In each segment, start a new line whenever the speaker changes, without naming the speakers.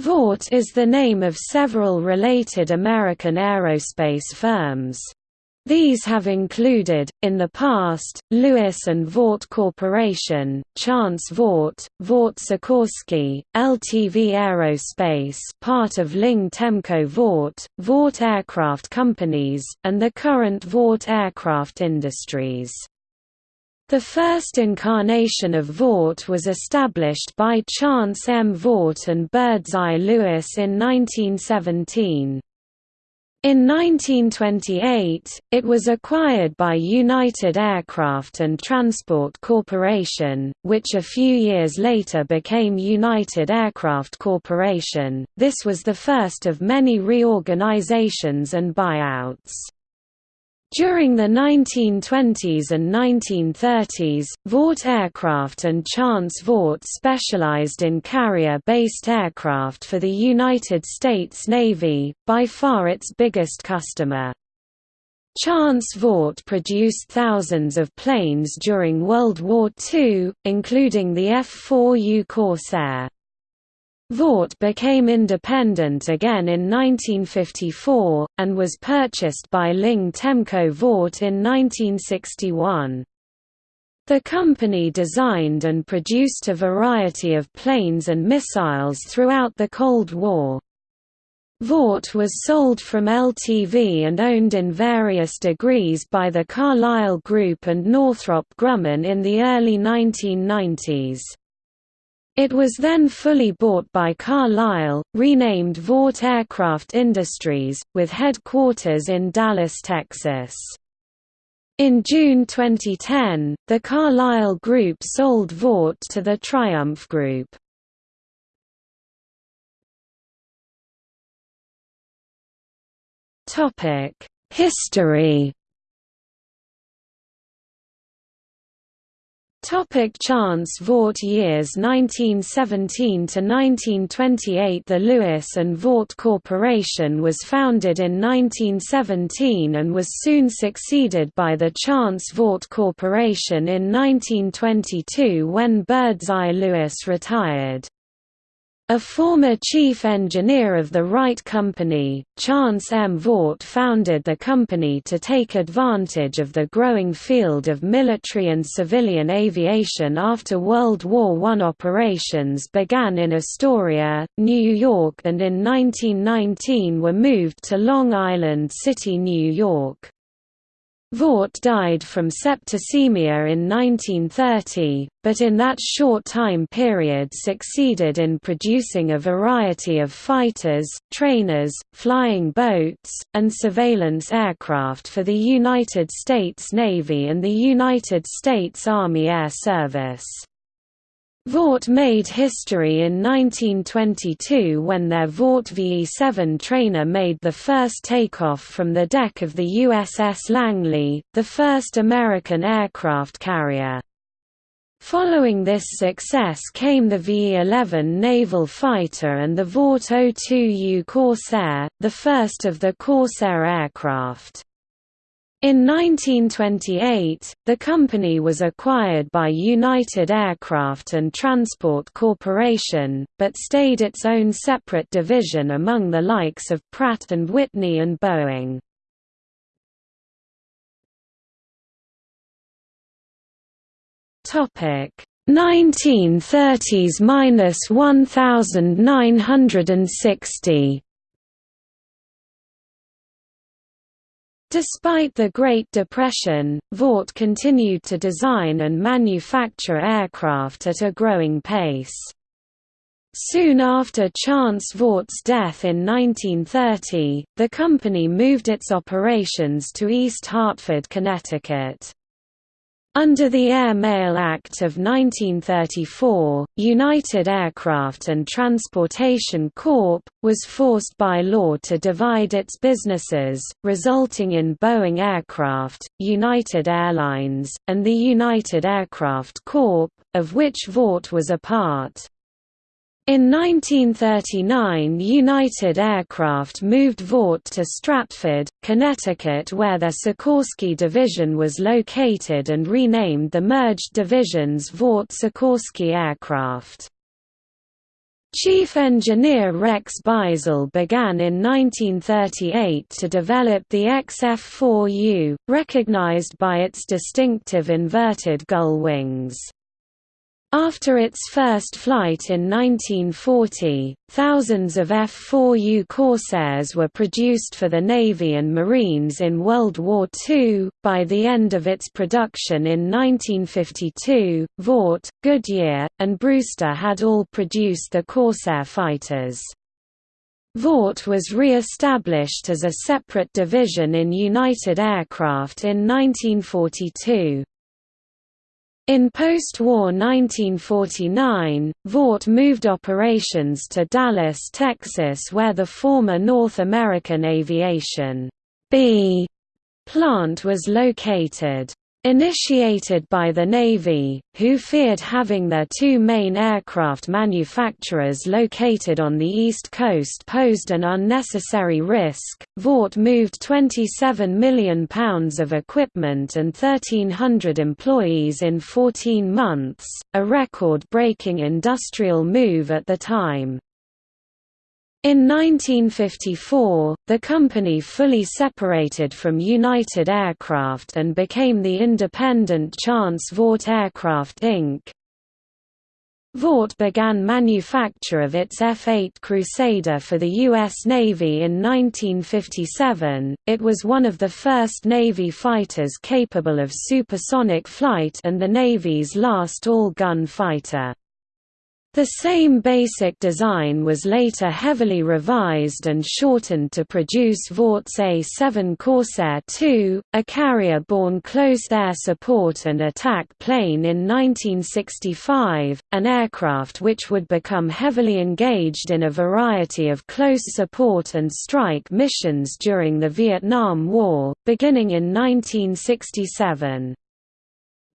Vought is the name of several related American aerospace firms. These have included, in the past, Lewis and Vought Corporation, Chance Vought, Vought Sikorsky, LTV Aerospace part of Ling Temco Vought, Vought Aircraft Companies, and the current Vought Aircraft Industries. The first incarnation of Vought was established by Chance M. Vought and Birdseye Lewis in 1917. In 1928, it was acquired by United Aircraft and Transport Corporation, which a few years later became United Aircraft Corporation. This was the first of many reorganizations and buyouts. During the 1920s and 1930s, Vought Aircraft and Chance Vought specialized in carrier-based aircraft for the United States Navy, by far its biggest customer. Chance Vought produced thousands of planes during World War II, including the F-4U Corsair. Vought became independent again in 1954, and was purchased by Ling Temco Vought in 1961. The company designed and produced a variety of planes and missiles throughout the Cold War. Vought was sold from LTV and owned in various degrees by the Carlyle Group and Northrop Grumman in the early 1990s. It was then fully bought by Carlyle, renamed Vought Aircraft Industries, with headquarters in Dallas, Texas. In June 2010, the Carlyle Group sold Vought to the Triumph Group. History Topic Chance Vought years 1917 to 1928 The Lewis and Vought Corporation was founded in 1917 and was soon succeeded by the Chance Vought Corporation in 1922 when Birdseye Lewis retired. A former chief engineer of the Wright Company, Chance M. Vought founded the company to take advantage of the growing field of military and civilian aviation after World War I. Operations began in Astoria, New York and in 1919 were moved to Long Island City, New York. Vought died from septicemia in 1930, but in that short time period succeeded in producing a variety of fighters, trainers, flying boats, and surveillance aircraft for the United States Navy and the United States Army Air Service. Vought made history in 1922 when their Vought VE-7 trainer made the first takeoff from the deck of the USS Langley, the first American aircraft carrier. Following this success came the VE-11 naval fighter and the Vought O-2U Corsair, the first of the Corsair aircraft. In 1928, the company was acquired by United Aircraft and Transport Corporation, but stayed its own separate division among the likes of Pratt & Whitney and Boeing. Topic 1930s–1960 Despite the Great Depression, Vought continued to design and manufacture aircraft at a growing pace. Soon after Chance Vought's death in 1930, the company moved its operations to East Hartford, Connecticut. Under the Air Mail Act of 1934, United Aircraft and Transportation Corp. was forced by law to divide its businesses, resulting in Boeing Aircraft, United Airlines, and the United Aircraft Corp., of which Vought was a part. In 1939 United Aircraft moved Vought to Stratford, Connecticut where their Sikorsky division was located and renamed the merged divisions Vought Sikorsky Aircraft. Chief engineer Rex Beisel began in 1938 to develop the XF-4U, recognized by its distinctive inverted gull wings. After its first flight in 1940, thousands of F-4U Corsairs were produced for the Navy and Marines in World War II. By the end of its production in 1952, Vought, Goodyear, and Brewster had all produced the Corsair fighters. Vought was re-established as a separate division in United Aircraft in 1942. In post-war 1949, Vought moved operations to Dallas, Texas where the former North American Aviation B plant was located. Initiated by the Navy, who feared having their two main aircraft manufacturers located on the East Coast posed an unnecessary risk, Vought moved £27 million of equipment and 1,300 employees in 14 months, a record-breaking industrial move at the time. In 1954, the company fully separated from United Aircraft and became the independent Chance Vought Aircraft Inc. Vought began manufacture of its F-8 Crusader for the U.S. Navy in 1957. It was one of the first Navy fighters capable of supersonic flight and the Navy's last all-gun fighter. The same basic design was later heavily revised and shortened to produce Vought's A-7 Corsair II, a carrier-borne close air support and attack plane in 1965, an aircraft which would become heavily engaged in a variety of close support and strike missions during the Vietnam War, beginning in 1967.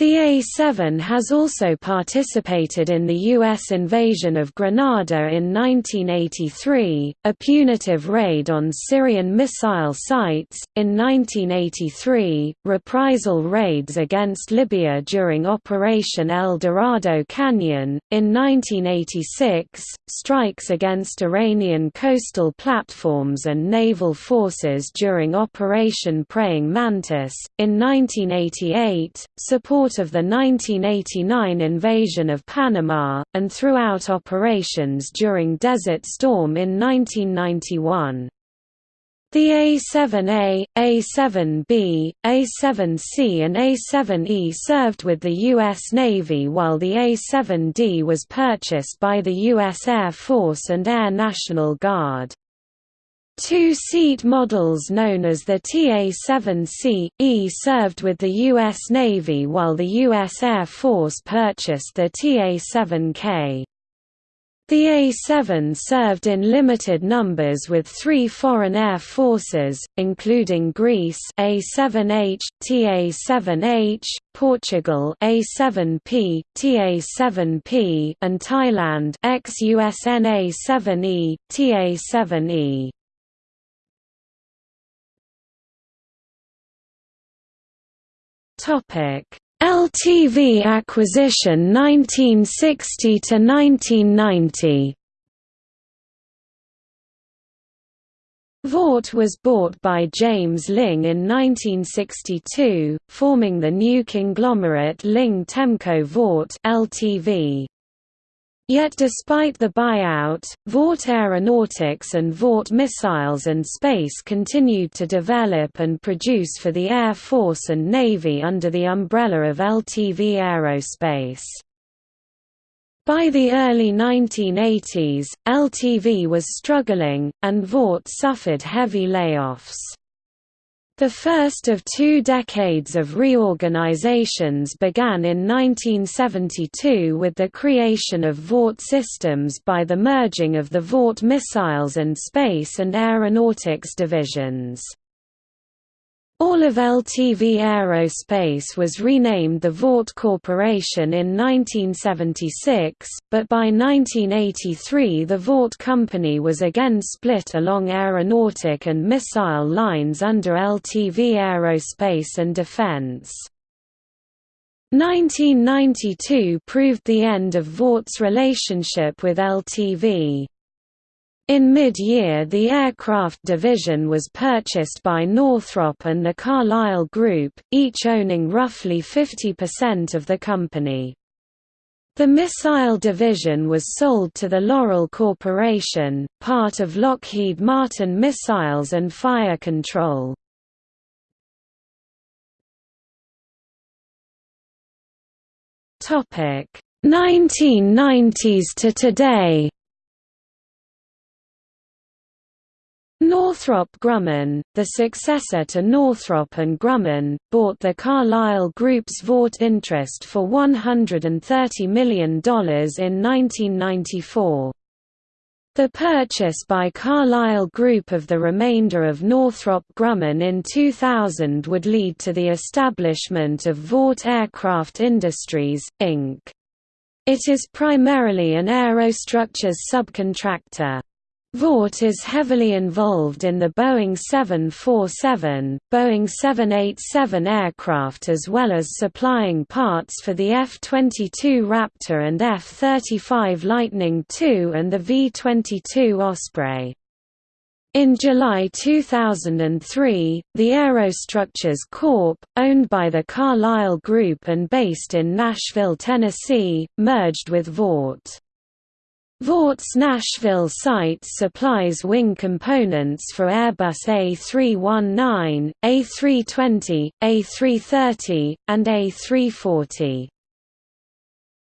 The A-7 has also participated in the U.S. invasion of Grenada in 1983, a punitive raid on Syrian missile sites, in 1983, reprisal raids against Libya during Operation El Dorado Canyon, in 1986, strikes against Iranian coastal platforms and naval forces during Operation Praying Mantis, in 1988, support of the 1989 invasion of Panama, and throughout operations during Desert Storm in 1991. The A-7A, A-7B, A-7C and A-7E served with the U.S. Navy while the A-7D was purchased by the U.S. Air Force and Air National Guard. Two-seat models known as the TA-7C-E served with the U.S. Navy while the U.S. Air Force purchased the TA-7K. The A-7 served in limited numbers with three foreign air forces, including Greece A-7H, TA-7H, Portugal A-7P, TA-7P, and Thailand ex-USN A-7E, TA-7E. LTV acquisition 1960 to 1990. Vought was bought by James Ling in 1962, forming the new conglomerate Ling Temco Vought Ltv. Yet despite the buyout, Vought Aeronautics and Vought Missiles and Space continued to develop and produce for the Air Force and Navy under the umbrella of LTV Aerospace. By the early 1980s, LTV was struggling, and Vought suffered heavy layoffs. The first of two decades of reorganizations began in 1972 with the creation of Vought Systems by the merging of the Vought Missiles and Space and Aeronautics divisions. All of LTV Aerospace was renamed the Vought Corporation in 1976, but by 1983 the Vought Company was again split along aeronautic and missile lines under LTV Aerospace and Defense. 1992 proved the end of Vought's relationship with LTV. In mid-year the aircraft division was purchased by Northrop and the Carlyle Group, each owning roughly 50% of the company. The missile division was sold to the Loral Corporation, part of Lockheed Martin Missiles and Fire Control. Topic 1990s to today. Northrop Grumman, the successor to Northrop and Grumman, bought the Carlyle Group's Vought interest for $130 million in 1994. The purchase by Carlyle Group of the remainder of Northrop Grumman in 2000 would lead to the establishment of Vought Aircraft Industries, Inc. It is primarily an aerostructures subcontractor. Vought is heavily involved in the Boeing 747, Boeing 787 aircraft as well as supplying parts for the F-22 Raptor and F-35 Lightning II and the V-22 Osprey. In July 2003, the Aerostructures Corp., owned by the Carlyle Group and based in Nashville, Tennessee, merged with Vought. Vought's Nashville site supplies wing components for Airbus A319, A320, A330, and A340.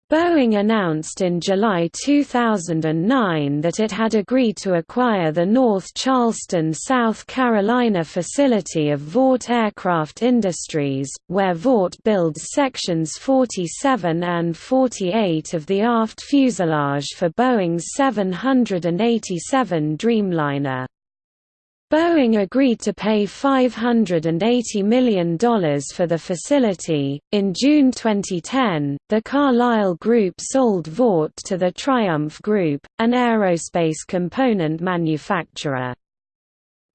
Boeing announced in July 2009 that it had agreed to acquire the North Charleston, South Carolina facility of Vought Aircraft Industries, where Vought builds sections 47 and 48 of the aft fuselage for Boeing's 787 Dreamliner. Boeing agreed to pay $580 million for the facility. In June 2010, the Carlyle Group sold Vought to the Triumph Group, an aerospace component manufacturer.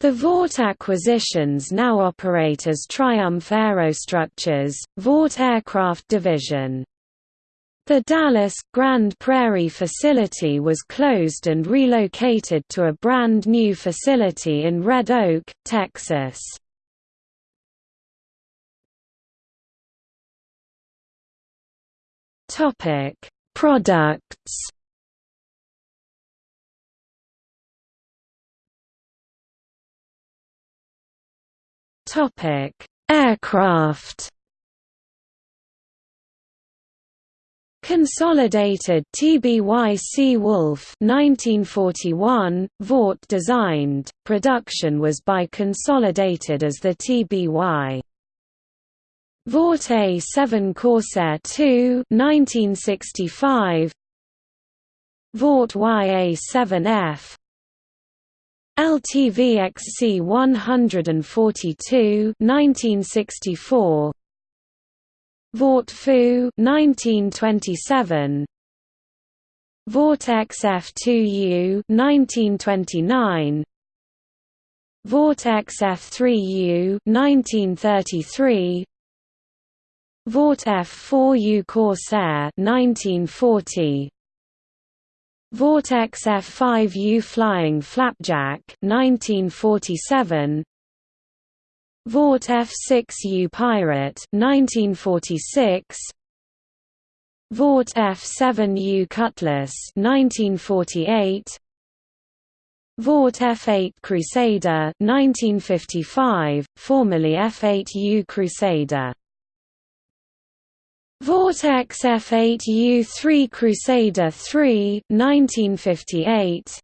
The Vought acquisitions now operate as Triumph Aerostructures, Vought Aircraft Division. The Dallas, Grand Prairie facility was closed and relocated to a brand new facility in Red Oak, Texas. Topic: Products Topic: Aircraft Consolidated TBY Seawolf 1941, Vought designed, production was by Consolidated as the TBY. Vought A7 Corsair II 1965, Vought YA7F LTV XC 142 1964 Vought Fu 1927 Vought XF2U 1929 Vought XF3U 1933 Vought F4U Corsair 1940 Vought XF5U Flying Flapjack 1947 Vought F6U Pirate 1946 Vought F7U Cutlass 1948 Vought F8 Crusader 1955 formerly F8U Crusader. Vought XF8U 3 Crusader 3 1958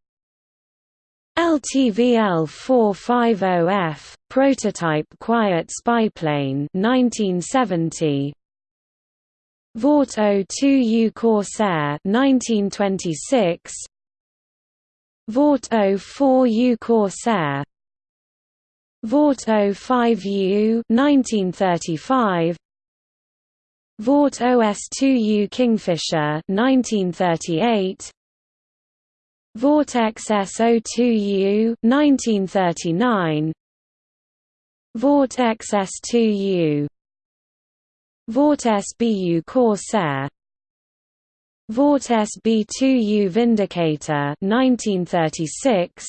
LTVL 450F, prototype quiet spyplane 1970. Vought O2U Corsair 1926. Vought O4U Corsair. Vought O5U 1935. Vought OS2U Kingfisher 1938. Vought XSO2U 1939 Vought XS2U Vought SBU Corsair. Vought SB2U Vindicator 1936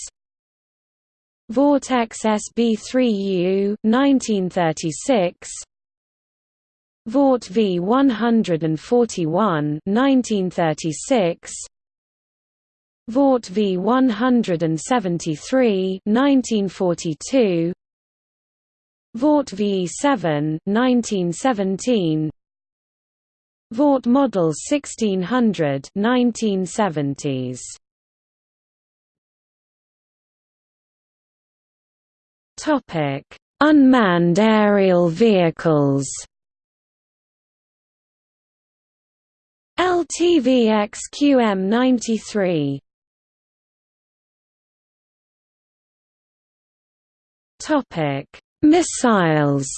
Vought XSB3U 1936 Vought V141 1936 Vought V173 1942 Vought VE7 1917 Vought Model 1600 1970s Topic. Unmanned aerial vehicles. LTV XQM93 Topic. Missiles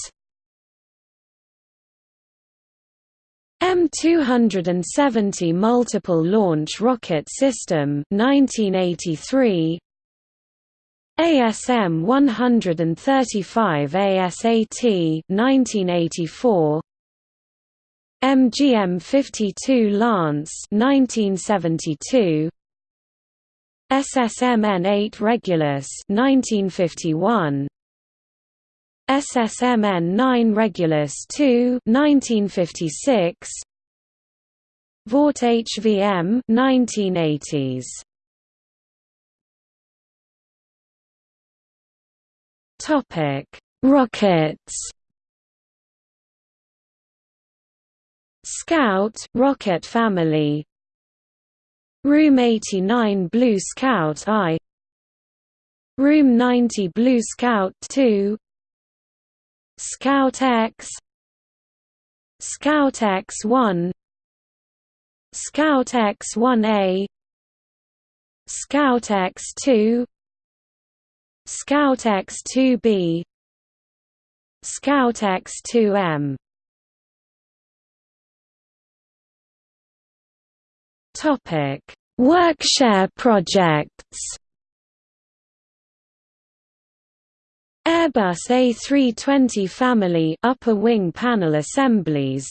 M270 Multiple Launch Rocket System 1983 ASM 135 ASAT 1984 MGM 52 Lance 1972 SSMN 8 Regulus 1951 SSMN 9 Regulus 2 1956 Vought HVM 1980s Topic Rockets. Scout rocket family. Room 89 Blue Scout I. Room 90 Blue Scout II Scout X Scout X1 Scout X1A Scout X2 Scout X2B Scout X2M Topic Workshare projects Airbus A320 family upper wing panel assemblies.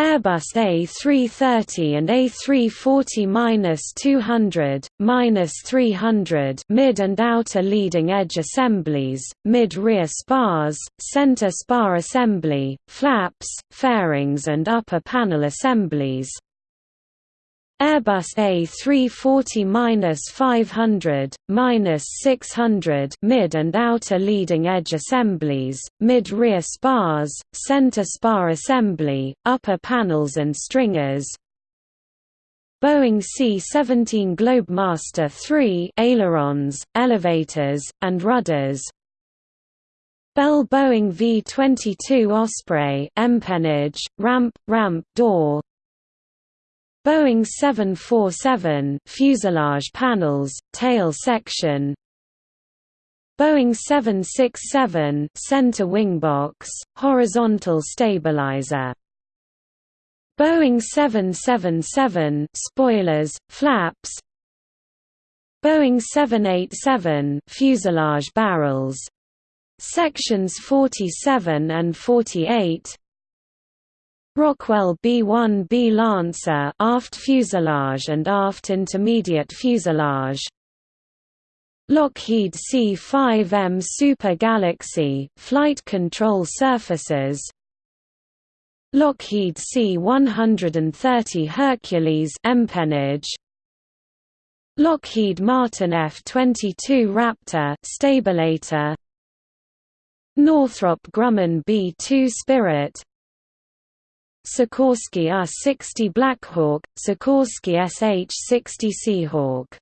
Airbus A330 and A340-200, -300 mid and outer leading edge assemblies, mid-rear spars, center spar assembly, flaps, fairings and upper panel assemblies Airbus A340-500, -600 mid and outer leading edge assemblies, mid-rear spars, center spar assembly, upper panels and stringers. Boeing C-17 Globemaster III ailerons, elevators, and rudders. Bell Boeing V-22 Osprey empennage, ramp, ramp door, Boeing 747 fuselage panels, tail section. Boeing 767 center wing box, horizontal stabilizer. Boeing 777 spoilers, flaps. Boeing 787 fuselage barrels. Sections 47 and 48 Rockwell B-1B Lancer aft fuselage and aft intermediate fuselage. Lockheed C-5M Super Galaxy flight control surfaces. Lockheed C-130 Hercules empennage. Lockheed Martin F-22 Raptor stabilator Northrop Grumman B-2 Spirit Sikorsky R-60 Blackhawk, Sikorsky SH-60 Seahawk